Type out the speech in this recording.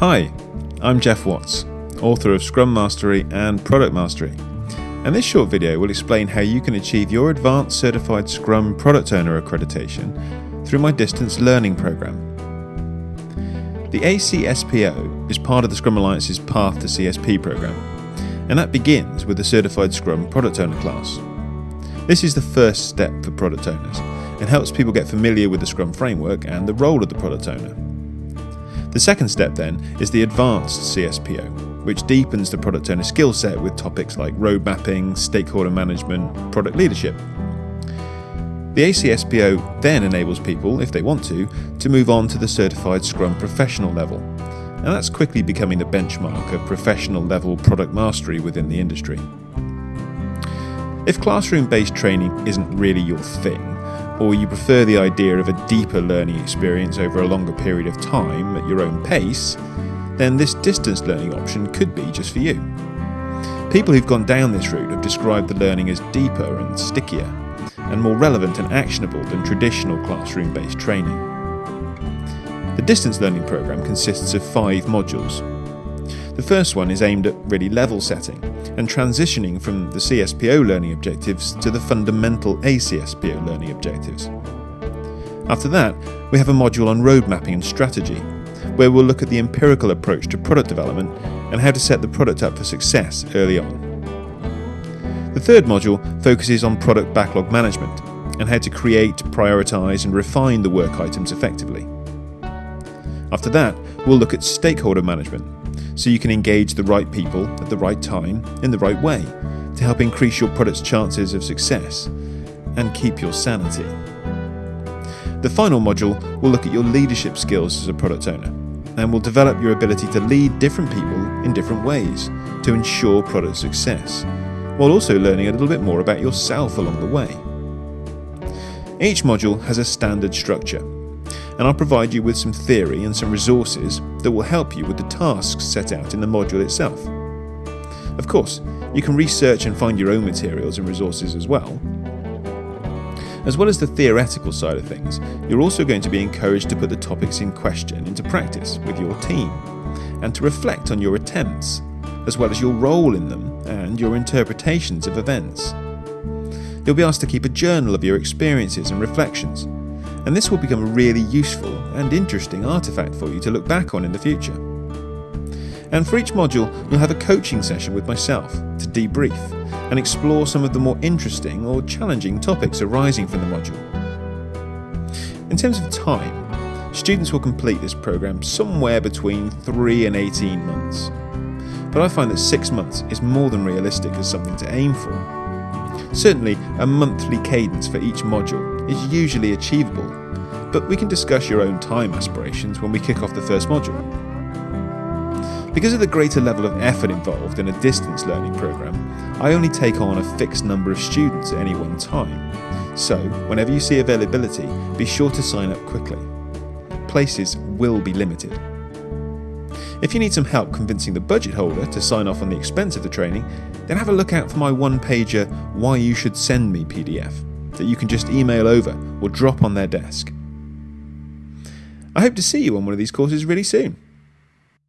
Hi, I'm Geoff Watts, author of Scrum Mastery and Product Mastery. And this short video will explain how you can achieve your Advanced Certified Scrum Product Owner accreditation through my distance learning program. The ACSPO is part of the Scrum Alliance's Path to CSP program, and that begins with the Certified Scrum Product Owner class. This is the first step for product owners and helps people get familiar with the Scrum framework and the role of the product owner. The second step then is the Advanced CSPO, which deepens the product owner skill set with topics like road mapping, stakeholder management, product leadership. The ACSPO then enables people, if they want to, to move on to the Certified Scrum Professional level, and that's quickly becoming the benchmark of professional level product mastery within the industry. If classroom based training isn't really your thing, or you prefer the idea of a deeper learning experience over a longer period of time at your own pace, then this distance learning option could be just for you. People who've gone down this route have described the learning as deeper and stickier, and more relevant and actionable than traditional classroom based training. The distance learning program consists of five modules. The first one is aimed at really level setting and transitioning from the CSPO learning objectives to the fundamental ACSPO learning objectives. After that, we have a module on road mapping and strategy, where we'll look at the empirical approach to product development and how to set the product up for success early on. The third module focuses on product backlog management and how to create, prioritise, and refine the work items effectively. After that, we'll look at stakeholder management so you can engage the right people at the right time in the right way to help increase your product's chances of success and keep your sanity. The final module will look at your leadership skills as a product owner and will develop your ability to lead different people in different ways to ensure product success, while also learning a little bit more about yourself along the way. Each module has a standard structure and I'll provide you with some theory and some resources that will help you with the tasks set out in the module itself. Of course, you can research and find your own materials and resources as well. As well as the theoretical side of things, you're also going to be encouraged to put the topics in question into practice with your team and to reflect on your attempts, as well as your role in them and your interpretations of events. You'll be asked to keep a journal of your experiences and reflections and this will become a really useful and interesting artifact for you to look back on in the future. And for each module, you'll have a coaching session with myself to debrief and explore some of the more interesting or challenging topics arising from the module. In terms of time, students will complete this program somewhere between 3 and 18 months. But I find that 6 months is more than realistic as something to aim for Certainly, a monthly cadence for each module is usually achievable, but we can discuss your own time aspirations when we kick off the first module. Because of the greater level of effort involved in a distance learning program, I only take on a fixed number of students at any one time. So, whenever you see availability, be sure to sign up quickly. Places will be limited. If you need some help convincing the budget holder to sign off on the expense of the training, then have a look out for my one pager Why You Should Send Me PDF that you can just email over or drop on their desk. I hope to see you on one of these courses really soon.